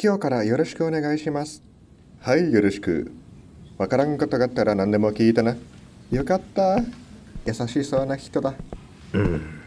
今日からよろしくお願いします。はい、よろしく。わからんことがあったら何でも聞いてな。よかった。優しそうな人だ。うん